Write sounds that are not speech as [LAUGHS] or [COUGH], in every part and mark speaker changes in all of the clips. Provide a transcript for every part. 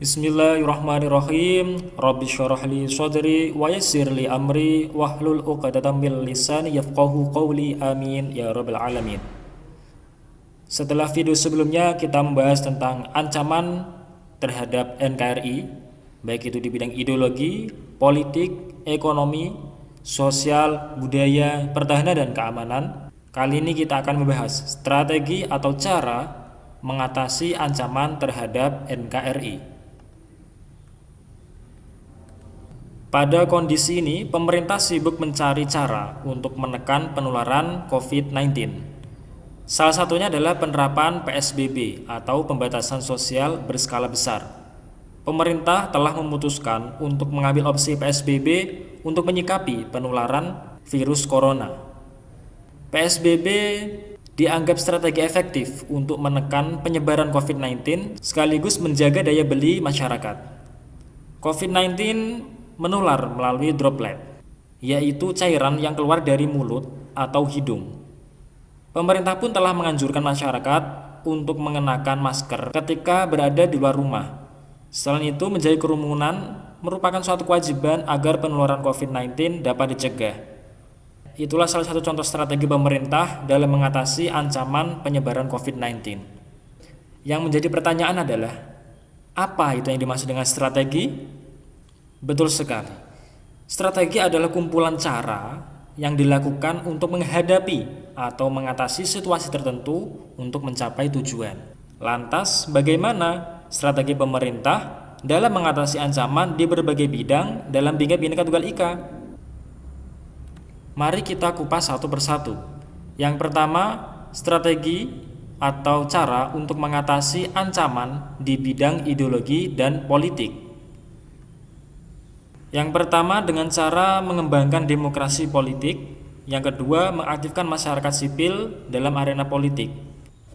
Speaker 1: Bismillahirrahmanirrahim. Rabbi syarah li sadri wa yassir li amri wahlul 'uqdatam min lisani yafqahu qawli. Amin ya rabbal alamin. Setelah video sebelumnya kita membahas tentang ancaman terhadap NKRI baik itu di bidang ideologi, politik, ekonomi, sosial, budaya, pertahanan dan keamanan. Kali ini kita akan membahas strategi atau cara mengatasi ancaman terhadap NKRI. Pada kondisi ini, pemerintah sibuk mencari cara untuk menekan penularan COVID-19. Salah satunya adalah penerapan PSBB atau pembatasan sosial berskala besar. Pemerintah telah memutuskan untuk mengambil opsi PSBB untuk menyikapi penularan virus corona. PSBB dianggap strategi efektif untuk menekan penyebaran COVID-19 sekaligus menjaga daya beli masyarakat. COVID-19 menular melalui droplet, yaitu cairan yang keluar dari mulut atau hidung. Pemerintah pun telah menganjurkan masyarakat untuk mengenakan masker ketika berada di luar rumah. Selain itu, menjadi kerumunan merupakan suatu kewajiban agar penularan COVID-19 dapat dicegah. Itulah salah satu contoh strategi pemerintah dalam mengatasi ancaman penyebaran COVID-19. Yang menjadi pertanyaan adalah, apa itu yang dimaksud dengan strategi? Betul sekali. Strategi adalah kumpulan cara yang dilakukan untuk menghadapi atau mengatasi situasi tertentu untuk mencapai tujuan. Lantas, bagaimana strategi pemerintah dalam mengatasi ancaman di berbagai bidang dalam Bingkai Bhinneka Tunggal Ika? Mari kita kupas satu persatu. Yang pertama, strategi atau cara untuk mengatasi ancaman di bidang ideologi dan politik. Yang pertama dengan cara mengembangkan demokrasi politik, yang kedua mengaktifkan masyarakat sipil dalam arena politik.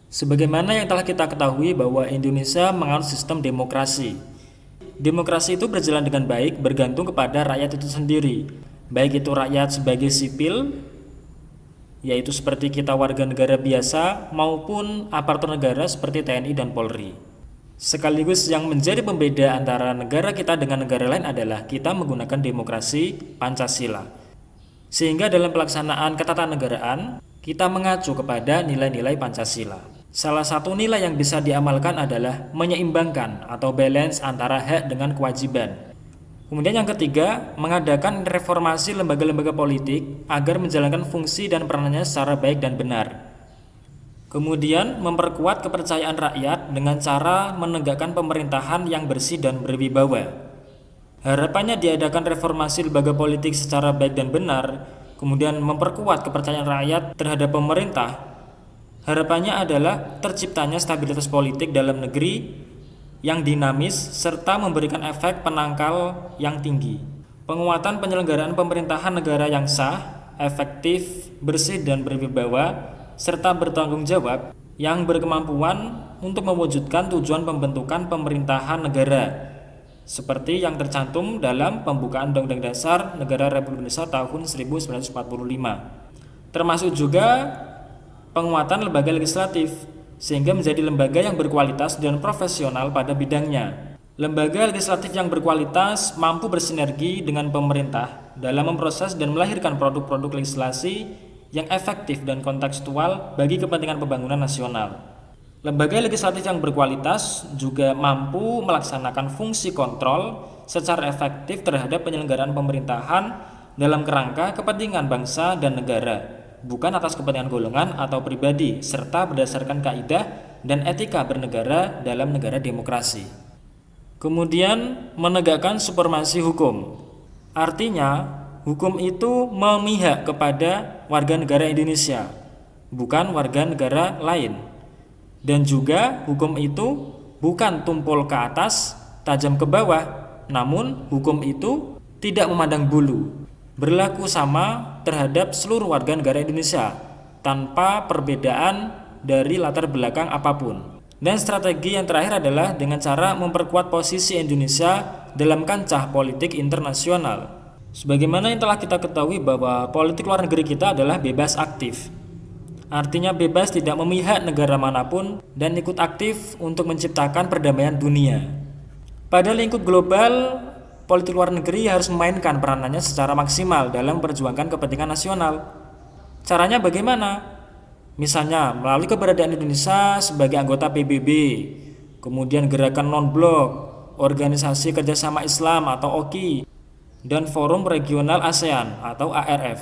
Speaker 1: Sebagaimana yang telah kita ketahui bahwa Indonesia menganut sistem demokrasi. Demokrasi itu berjalan dengan baik bergantung kepada rakyat itu sendiri, baik itu rakyat sebagai sipil, yaitu seperti kita warga negara biasa, maupun aparatur negara seperti TNI dan Polri. Sekaligus yang menjadi pembeda antara negara kita dengan negara lain adalah kita menggunakan demokrasi Pancasila. Sehingga dalam pelaksanaan ketatanegaraan, kita mengacu kepada nilai-nilai Pancasila. Salah satu nilai yang bisa diamalkan adalah menyeimbangkan atau balance antara hak dengan kewajiban. Kemudian yang ketiga, mengadakan reformasi lembaga-lembaga politik agar menjalankan fungsi dan peranannya secara baik dan benar. Kemudian memperkuat kepercayaan rakyat dengan cara menegakkan pemerintahan yang bersih dan berwibawa. Harapannya diadakan reformasi lembaga politik secara baik dan benar, kemudian memperkuat kepercayaan rakyat terhadap pemerintah. Harapannya adalah terciptanya stabilitas politik dalam negeri yang dinamis serta memberikan efek penangkal yang tinggi. Penguatan penyelenggaraan pemerintahan negara yang sah, efektif, bersih dan berwibawa serta bertanggung jawab yang berkemampuan untuk mewujudkan tujuan pembentukan pemerintahan negara seperti yang tercantum dalam pembukaan Undang-Undang Dasar Negara Republik Indonesia tahun 1945 termasuk juga penguatan lembaga legislatif sehingga menjadi lembaga yang berkualitas dan profesional pada bidangnya. Lembaga legislatif yang berkualitas mampu bersinergi dengan pemerintah dalam memproses dan melahirkan produk-produk legislasi yang efektif dan kontekstual bagi kepentingan pembangunan nasional. Lembaga legislatif yang berkualitas juga mampu melaksanakan fungsi kontrol secara efektif terhadap penyelenggaraan pemerintahan dalam kerangka kepentingan bangsa dan negara, bukan atas kepentingan golongan atau pribadi, serta berdasarkan kaidah dan etika bernegara dalam negara demokrasi. Kemudian menegakkan supremasi hukum. Artinya, hukum itu memihak kepada warga negara Indonesia, bukan warga negara lain. Dan juga hukum itu bukan tumpul ke atas, tajam ke bawah, namun hukum itu tidak memandang bulu, berlaku sama terhadap seluruh warga negara Indonesia tanpa perbedaan dari latar belakang apa pun. Dan strategi yang terakhir adalah dengan cara memperkuat posisi Indonesia dalam kancah politik internasional. Sebagaimana yang telah kita ketahui bahwa politik luar negeri kita adalah bebas aktif. Artinya bebas tidak memihak negara mana pun dan ikut aktif untuk menciptakan perdamaian dunia. Pada lingkup global, politik luar negeri harus memainkan peranannya secara maksimal dalam memperjuangkan kepentingan nasional. Caranya bagaimana? Misalnya melalui keberadaan Indonesia sebagai anggota PBB, kemudian gerakan non-blok, organisasi kerjasama Islam atau OKI, dan forum regional ASEAN atau ARF.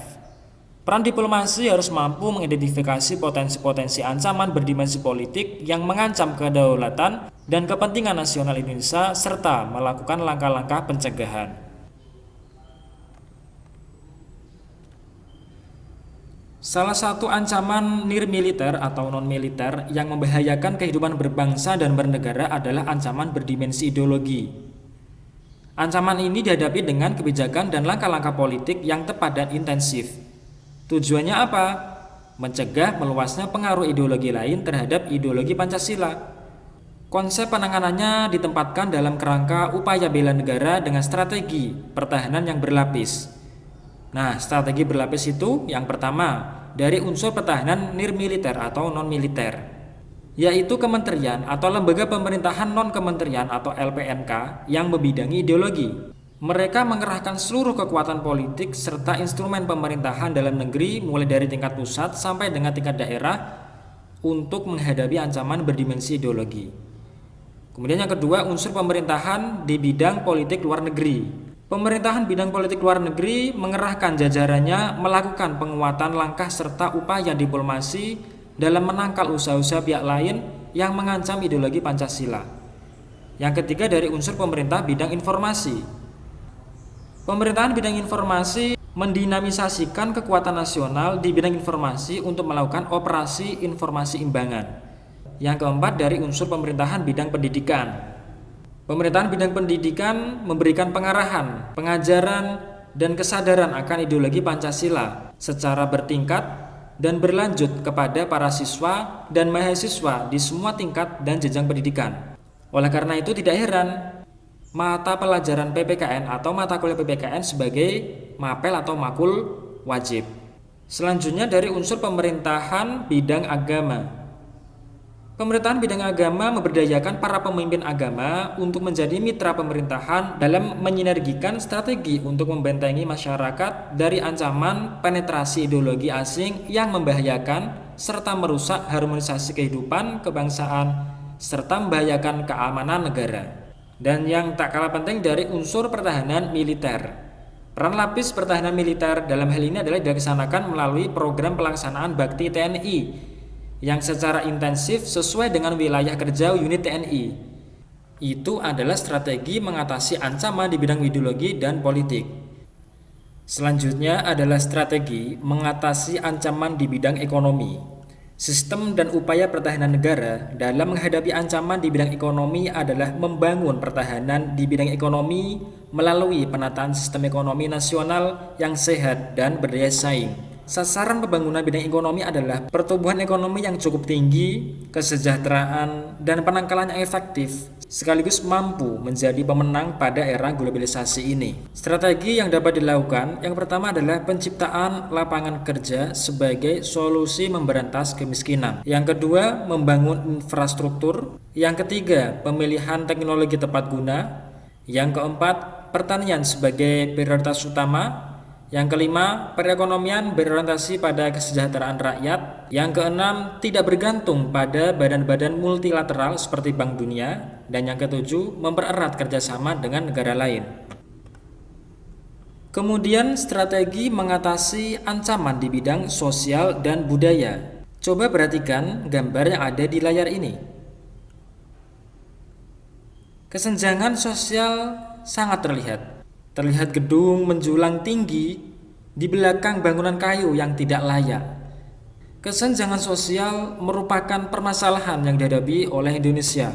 Speaker 1: Peran diplomasi harus mampu mengidentifikasi potensi-potensi ancaman berdimensi politik yang mengancam kedaulatan dan kepentingan nasional Indonesia serta melakukan langkah-langkah pencegahan. Salah satu ancaman nir-militer atau non-militer yang membahayakan kehidupan berbangsa dan bernegara adalah ancaman berdimensi ideologi. Ancaman ini dihadapi dengan kebijakan dan langkah-langkah politik yang tepat dan intensif Tujuannya apa? Mencegah meluasnya pengaruh ideologi lain terhadap ideologi Pancasila. Konsep penanganannya ditempatkan dalam kerangka upaya bela negara dengan strategi pertahanan yang berlapis. Nah, strategi berlapis itu yang pertama dari unsur pertahanan nirmiliter atau non-militer, yaitu kementerian atau lembaga pemerintahan non-kementerian atau LPNK yang membidangi ideologi. Mereka mengerahkan seluruh kekuatan politik serta instrumen pemerintahan dalam negeri mulai dari tingkat pusat sampai dengan tingkat daerah untuk menghadapi ancaman berdimensi ideologi. Kemudian yang kedua, unsur pemerintahan di bidang politik luar negeri. Pemerintahan bidang politik luar negeri mengerahkan jajarannya melakukan penguatan langkah serta upaya diplomasi dalam menangkal usaha-usaha pihak lain yang mengancam ideologi Pancasila. Yang ketiga dari unsur pemerintah bidang informasi. Pemerintahan bidang informasi mendinamisasikan kekuatan nasional di bidang informasi untuk melakukan operasi informasi imbangan. Yang keempat dari unsur pemerintahan bidang pendidikan. Pemerintahan bidang pendidikan memberikan pengarahan, pengajaran, dan kesadaran akan ideologi Pancasila secara bertingkat dan berlanjut kepada para siswa dan mahasiswa di semua tingkat dan jenjang pendidikan. Oleh karena itu tidak heran mata pelajaran PPKN atau mata kuliah PPKN sebagai mapel atau makul wajib. Selanjutnya dari unsur pemerintahan bidang agama. Pemerintahan bidang agama memberdayakan para pemimpin agama untuk menjadi mitra pemerintahan dalam menyinergikan strategi untuk membentengi masyarakat dari ancaman penetrasi ideologi asing yang membahayakan serta merusak harmonisasi kehidupan kebangsaan serta membahayakan keamanan negara dan yang tak kalah penting dari unsur pertahanan militer. Peran lapis pertahanan militer dalam hal ini adalah dilaksanakan melalui program pelaksanaan bakti TNI yang secara intensif sesuai dengan wilayah kerja unit TNI. Itu adalah strategi mengatasi ancaman di bidang ideologi dan politik. Selanjutnya adalah strategi mengatasi ancaman di bidang ekonomi. Sistem dan upaya pertahanan negara dalam menghadapi ancaman di bidang ekonomi adalah membangun pertahanan di bidang ekonomi melalui penataan sistem ekonomi nasional yang sehat dan berdaya saing. Sasaran pembangunan bidang ekonomi adalah pertumbuhan ekonomi yang cukup tinggi, kesejahteraan, dan penangkalan yang efektif, sekaligus mampu menjadi pemenang pada era globalisasi ini. Strategi yang dapat dilakukan yang pertama adalah penciptaan lapangan kerja sebagai solusi memberantas kemiskinan. Yang kedua, membangun infrastruktur. Yang ketiga, pemilihan teknologi tepat guna. Yang keempat, pertanian sebagai prioritas utama yang kelima, perekonomian berorientasi pada kesejahteraan rakyat. Yang keenam, tidak bergantung pada badan-badan multilateral seperti Bank Dunia. Dan yang ketujuh, mempererat kerjasama dengan negara lain. Kemudian strategi mengatasi ancaman di bidang sosial dan budaya. Coba perhatikan gambar yang ada di layar ini. Kesenjangan sosial sangat terlihat. Terlihat gedung menjulang tinggi di belakang bangunan kayu yang tidak layak. Kesenjangan sosial merupakan permasalahan yang dihadapi oleh Indonesia.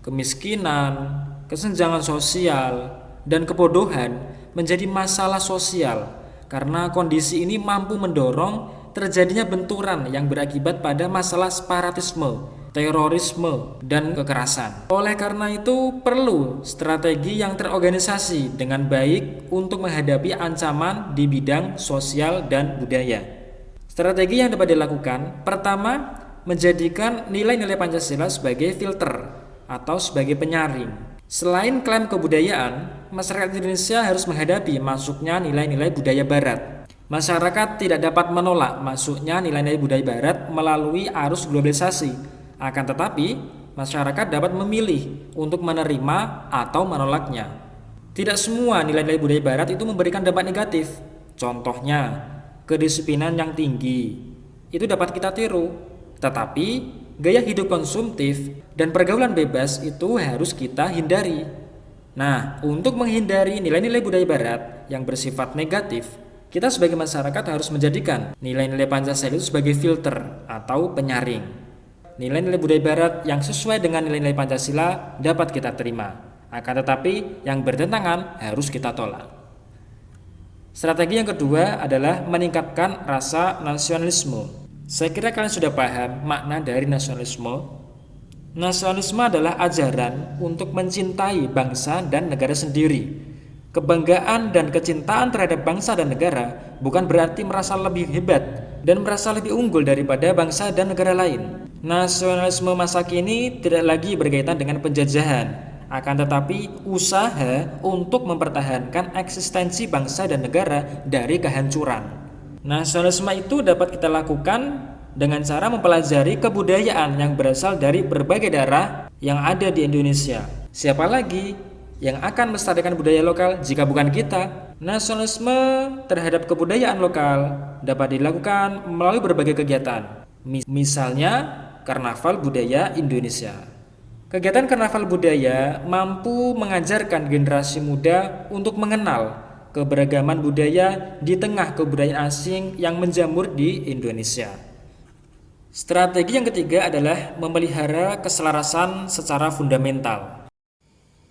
Speaker 1: Kemiskinan, kesenjangan sosial, dan kebodohan menjadi masalah sosial karena kondisi ini mampu mendorong terjadinya benturan yang berakibat pada masalah separatisme terorisme, dan kekerasan. Oleh karena itu, perlu strategi yang terorganisasi dengan baik untuk menghadapi ancaman di bidang sosial dan budaya. Strategi yang dapat dilakukan, pertama, menjadikan nilai-nilai Pancasila sebagai filter atau sebagai penyaring. Selain klaim kebudayaan, masyarakat Indonesia harus menghadapi masuknya nilai-nilai budaya barat. Masyarakat tidak dapat menolak masuknya nilai-nilai budaya barat melalui arus globalisasi. Akan tetapi, masyarakat dapat memilih untuk menerima atau menolaknya. Tidak semua nilai-nilai budaya barat itu memberikan dampak negatif. Contohnya, kedisiplinan yang tinggi. Itu dapat kita tiru. Tetapi, gaya hidup konsumtif dan pergaulan bebas itu harus kita hindari. Nah, untuk menghindari nilai-nilai budaya barat yang bersifat negatif, kita sebagai masyarakat harus menjadikan nilai-nilai Pancasila itu sebagai filter atau penyaring. Nilai-nilai budaya barat yang sesuai dengan nilai-nilai Pancasila dapat kita terima, akan tetapi yang bertentangan harus kita tolak. Strategi yang kedua adalah meningkatkan rasa nasionalisme saya kira kalian sudah paham makna dari nasionalisme. Nasionalisme adalah ajaran untuk mencintai bangsa dan negara sendiri. Kebanggaan dan kecintaan terhadap bangsa dan negara bukan berarti merasa lebih hebat dan merasa lebih unggul daripada bangsa dan negara lain. Nasionalisme masa kini tidak lagi berkaitan dengan penjajahan, akan tetapi usaha untuk mempertahankan eksistensi bangsa dan negara dari kehancuran. Nasionalisme itu dapat kita lakukan dengan cara mempelajari kebudayaan yang berasal dari berbagai daerah yang ada di Indonesia. Siapa lagi yang akan melestarikan budaya lokal jika bukan kita? Nasionalisme terhadap kebudayaan lokal dapat dilakukan melalui berbagai kegiatan. Misalnya, Karnaval Budaya Indonesia. Kegiatan Karnaval Budaya mampu mengajarkan generasi muda untuk mengenal keberagaman budaya di tengah kebudayaan asing yang menjamur di Indonesia. Strategi yang ketiga adalah memelihara keselarasan secara fundamental.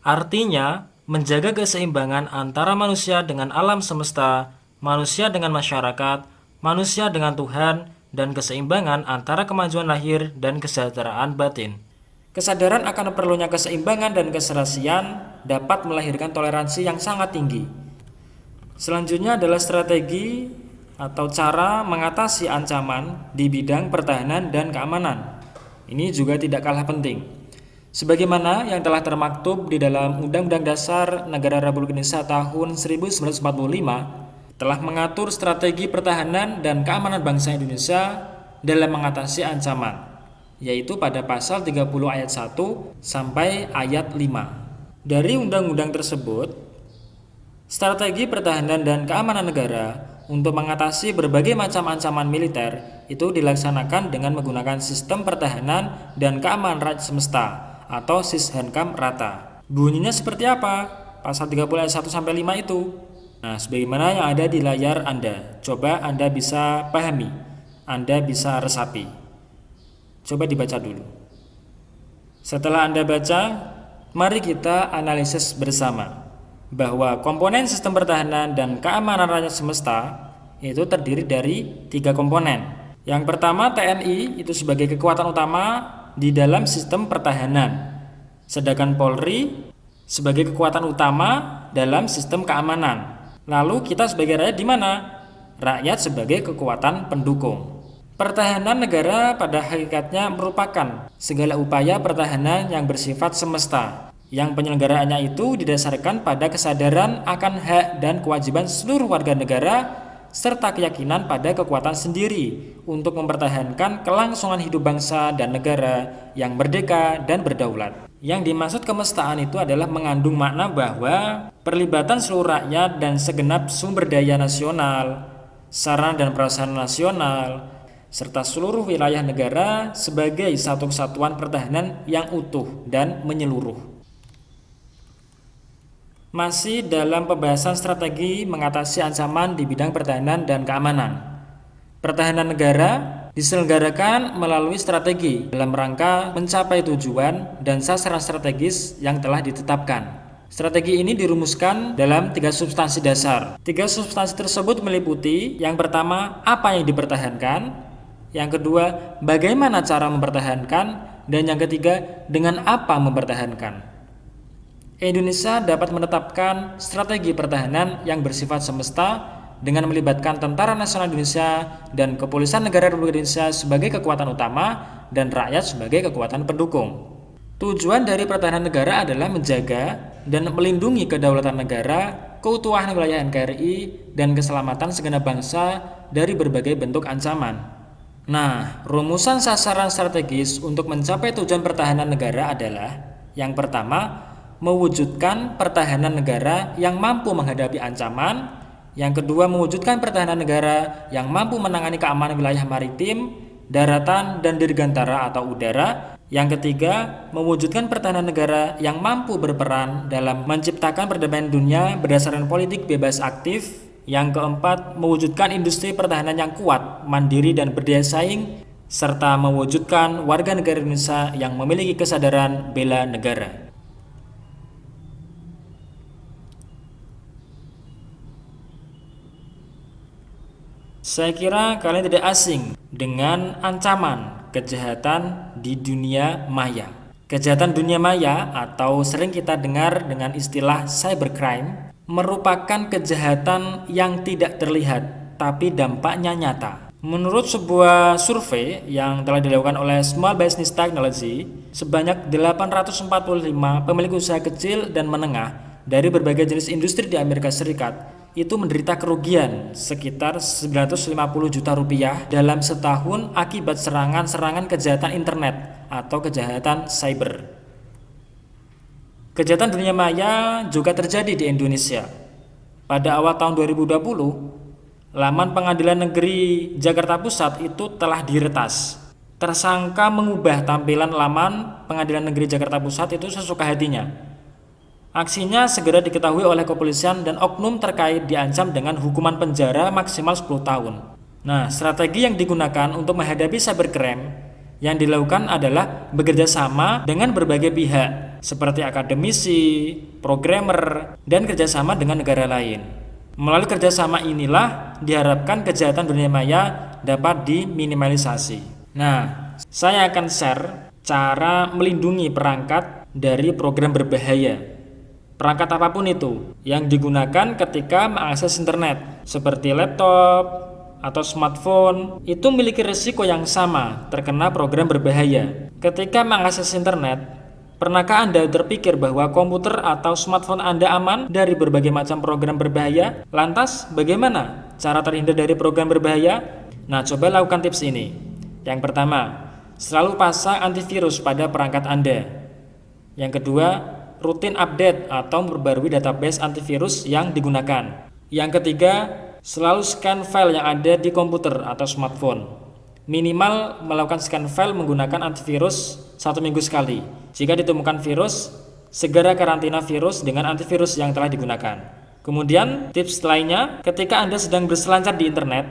Speaker 1: Artinya, menjaga keseimbangan antara manusia dengan alam semesta, manusia dengan masyarakat, manusia dengan Tuhan, dan keseimbangan antara kemajuan lahir dan kesejahteraan batin. Kesadaran akan perlunya keseimbangan dan keserasian dapat melahirkan toleransi yang sangat tinggi Selanjutnya adalah strategi atau cara mengatasi ancaman di bidang pertahanan dan keamanan. Ini juga tidak kalah penting. Sebagaimana yang telah termaktub di dalam Undang-Undang Dasar Negara Republik Indonesia tahun 1945 telah mengatur strategi pertahanan dan keamanan bangsa Indonesia dalam mengatasi ancaman, yaitu pada pasal 30 ayat 1 sampai ayat 5. Dari undang-undang tersebut, Strategi pertahanan dan keamanan negara untuk mengatasi berbagai macam ancaman militer itu dilaksanakan dengan menggunakan sistem pertahanan dan keamanan rakyat semesta atau Sishankam rata. Bunyinya seperti apa? Pasal 30 ayat 1 sampai 5 itu. Nah, sebagaimana yang ada di layar Anda. Coba Anda bisa pahami. Anda bisa resapi. Coba dibaca dulu. Setelah Anda baca, mari kita analisis bersama bahwa komponen sistem pertahanan dan keamanan rakyat semesta itu terdiri dari tiga komponen. Yang pertama TNI itu sebagai kekuatan utama di dalam sistem pertahanan, sedangkan Polri sebagai kekuatan utama dalam sistem keamanan. Lalu kita sebagai rakyat di mana? Rakyat sebagai kekuatan pendukung. Pertahanan negara pada hakikatnya merupakan segala upaya pertahanan yang bersifat semesta yang penyelenggaraannya itu didasarkan pada kesadaran akan hak dan kewajiban seluruh warga negara serta keyakinan pada kekuatan sendiri untuk mempertahankan kelangsungan hidup bangsa dan negara yang merdeka dan berdaulat. Yang dimaksud kemestaan itu adalah mengandung makna bahwa perlibatan seluruh rakyat dan segenap sumber daya nasional, sarana dan prasarana nasional, serta seluruh wilayah negara sebagai satu kesatuan pertahanan yang utuh dan menyeluruh. Masih dalam pembahasan strategi mengatasi ancaman di bidang pertahanan dan keamanan. Pertahanan negara diselenggarakan melalui strategi dalam rangka mencapai tujuan dan sasaran strategis yang telah ditetapkan. Strategi ini dirumuskan dalam tiga substansi dasar. Tiga substansi tersebut meliputi yang pertama, apa yang dipertahankan, yang kedua, bagaimana cara mempertahankan, dan yang ketiga, dengan apa mempertahankan. Indonesia dapat menetapkan strategi pertahanan yang bersifat semesta dengan melibatkan Tentara Nasional Indonesia dan Kepolisian Negara Republik Indonesia sebagai kekuatan utama dan rakyat sebagai kekuatan pendukung. Tujuan dari pertahanan negara adalah menjaga dan melindungi kedaulatan negara, keutuhan wilayah NKRI, dan keselamatan segenap bangsa dari berbagai bentuk ancaman. Nah, rumusan sasaran strategis untuk mencapai tujuan pertahanan negara adalah yang pertama, mewujudkan pertahanan negara yang mampu menghadapi ancaman, yang kedua, mewujudkan pertahanan negara yang mampu menangani keamanan wilayah maritim, daratan, dan dirgantara atau udara, yang ketiga, mewujudkan pertahanan negara yang mampu berperan dalam menciptakan perdamaian dunia berdasarkan politik bebas aktif. Yang keempat, mewujudkan industri pertahanan yang kuat, mandiri, dan berdaya saing, serta mewujudkan warga negara Indonesia yang memiliki kesadaran bela negara. Saya kira kalian tidak asing dengan ancaman kejahatan di dunia maya. Kejahatan dunia maya atau sering kita dengar dengan istilah cybercrime merupakan kejahatan yang tidak terlihat tapi dampaknya nyata. Menurut sebuah survei yang telah dilakukan oleh Small Business Technology, sebanyak 845 pemilik usaha kecil dan menengah dari berbagai jenis industri di Amerika Serikat itu menderita kerugian sekitar 950 juta rupiah dalam setahun akibat serangan-serangan kejahatan internet atau kejahatan cyber. Kejahatan dunia maya juga terjadi di Indonesia. Pada awal tahun 2020, laman pengadilan negeri Jakarta Pusat itu telah diretas. Tersangka mengubah tampilan laman pengadilan negeri Jakarta Pusat itu sesuka hatinya Aksinya segera diketahui oleh kepolisian dan oknum terkait diancam dengan hukuman penjara maksimal 10 tahun. Nah, strategi yang digunakan untuk menghadapi cybercrime yang dilakukan adalah bekerja sama dengan berbagai pihak seperti akademisi, programmer, dan kerjasama dengan negara lain. Melalui kerjasama inilah diharapkan kejahatan dunia maya dapat diminimalisasi. Nah, saya akan share cara melindungi perangkat dari program berbahaya perangkat apa pun itu yang digunakan ketika mengakses internet seperti laptop atau smartphone itu memiliki risiko yang sama terkena program berbahaya. Ketika mengakses internet, pernahkah Anda terpikir bahwa komputer atau smartphone Anda aman dari berbagai macam program berbahaya? Lantas, bagaimana cara terhindar dari program berbahaya? Nah, coba lakukan tips ini. Yang pertama, selalu pasang antivirus pada perangkat Anda. Yang kedua, rutin update atau memperbarui database antivirus yang digunakan. Yang ketiga, selalu scan file yang ada di komputer atau smartphone. Minimal melakukan scan file menggunakan antivirus satu minggu sekali. Jika ditemukan virus, segera karantina virus dengan antivirus yang telah digunakan. Kemudian, tips lainnya, ketika Anda sedang berselancar di internet,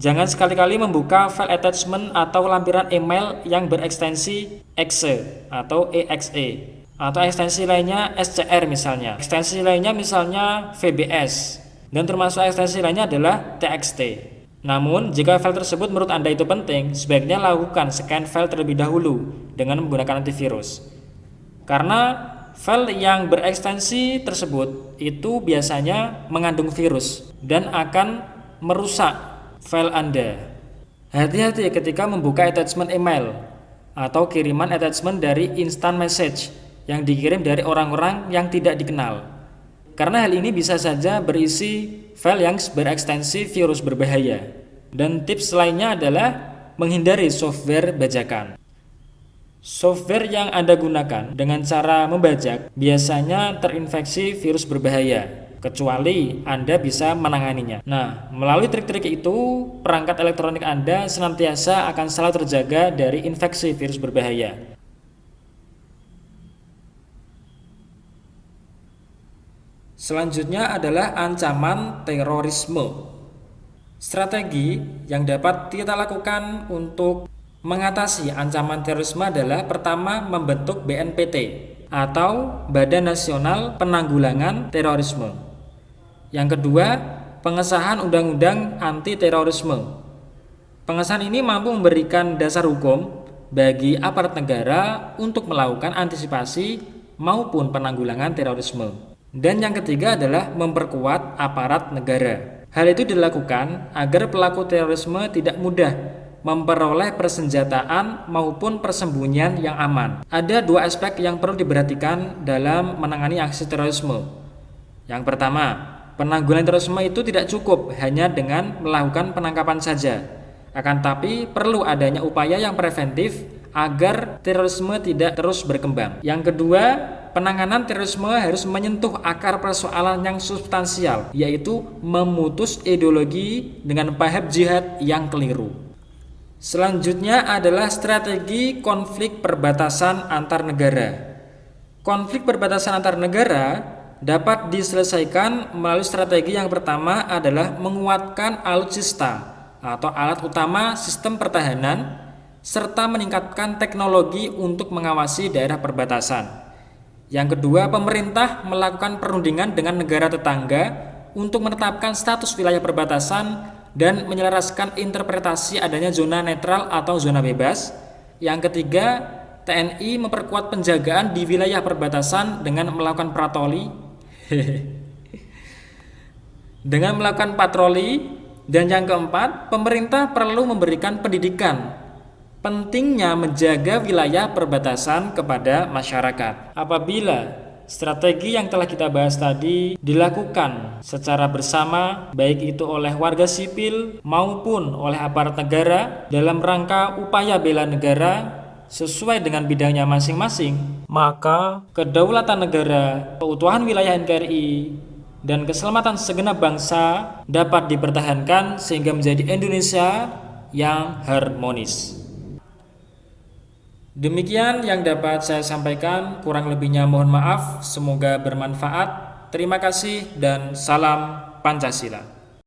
Speaker 1: jangan sekali-kali membuka file attachment atau lampiran email yang berekstensi exe atau exe atau ekstensi lainnya SCR misalnya. Ekstensi lainnya misalnya VBS dan termasuk ekstensi lainnya adalah TXT. Namun, jika file tersebut menurut Anda itu penting, sebaiknya lakukan scan file terlebih dahulu dengan menggunakan antivirus. Karena file yang berekstensi tersebut itu biasanya mengandung virus dan akan merusak file Anda. Hati-hati ketika membuka attachment email atau kiriman attachment dari instant message yang dikirim dari orang-orang yang tidak dikenal. Karena hal ini bisa saja berisi file yang berekstensi virus berbahaya. Dan tips lainnya adalah menghindari software bajakan. Software yang Anda gunakan dengan cara membajak biasanya terinfeksi virus berbahaya, kecuali Anda bisa menanganinya. Nah, melalui trik-trik itu, perangkat elektronik Anda senantiasa akan selalu terjaga dari infeksi virus berbahaya. Selanjutnya adalah ancaman terorisme. Strategi yang dapat kita lakukan untuk mengatasi ancaman terorisme adalah pertama membentuk BNPT atau Badan Nasional Penanggulangan Terorisme. Yang kedua, pengesahan Undang-Undang Anti Terorisme. Pengesahan ini mampu memberikan dasar hukum bagi aparat negara untuk melakukan antisipasi maupun penanggulangan terorisme. Dan yang ketiga adalah memperkuat aparat negara. Hal itu dilakukan agar pelaku terorisme tidak mudah memperoleh persenjataan maupun persembunyian yang aman. Ada dua aspek yang perlu diperhatikan dalam menangani aksi terorisme. Yang pertama, penanggulangan terorisme itu tidak cukup hanya dengan melakukan penangkapan saja. Akan tapi perlu adanya upaya yang preventif agar terorisme tidak terus berkembang. Yang kedua, penanganan terorisme harus menyentuh akar persoalan yang substansial, yaitu memutus ideologi dengan paham jihad yang keliru. Selanjutnya adalah strategi konflik perbatasan antar negara. Konflik perbatasan antar negara dapat diselesaikan melalui strategi yang pertama adalah menguatkan alutsista atau alat utama sistem pertahanan serta meningkatkan teknologi untuk mengawasi daerah perbatasan. Yang kedua, pemerintah melakukan perundingan dengan negara tetangga untuk menetapkan status wilayah perbatasan dan menyelaraskan interpretasi adanya zona netral atau zona bebas. Yang ketiga, TNI memperkuat penjagaan di wilayah perbatasan dengan melakukan patroli. [LAUGHS] dengan melakukan patroli dan yang keempat, pemerintah perlu memberikan pendidikan pentingnya menjaga wilayah perbatasan kepada masyarakat. Apabila strategi yang telah kita bahas tadi dilakukan secara bersama, baik itu oleh warga sipil maupun oleh aparat negara dalam rangka upaya bela negara sesuai dengan bidangnya masing-masing, maka kedaulatan negara, keutuhan wilayah NKRI, dan keselamatan segenap bangsa dapat dipertahankan sehingga menjadi Indonesia yang harmonis. Demikian yang dapat saya sampaikan, kurang lebihnya mohon maaf, semoga bermanfaat. Terima kasih dan salam Pancasila.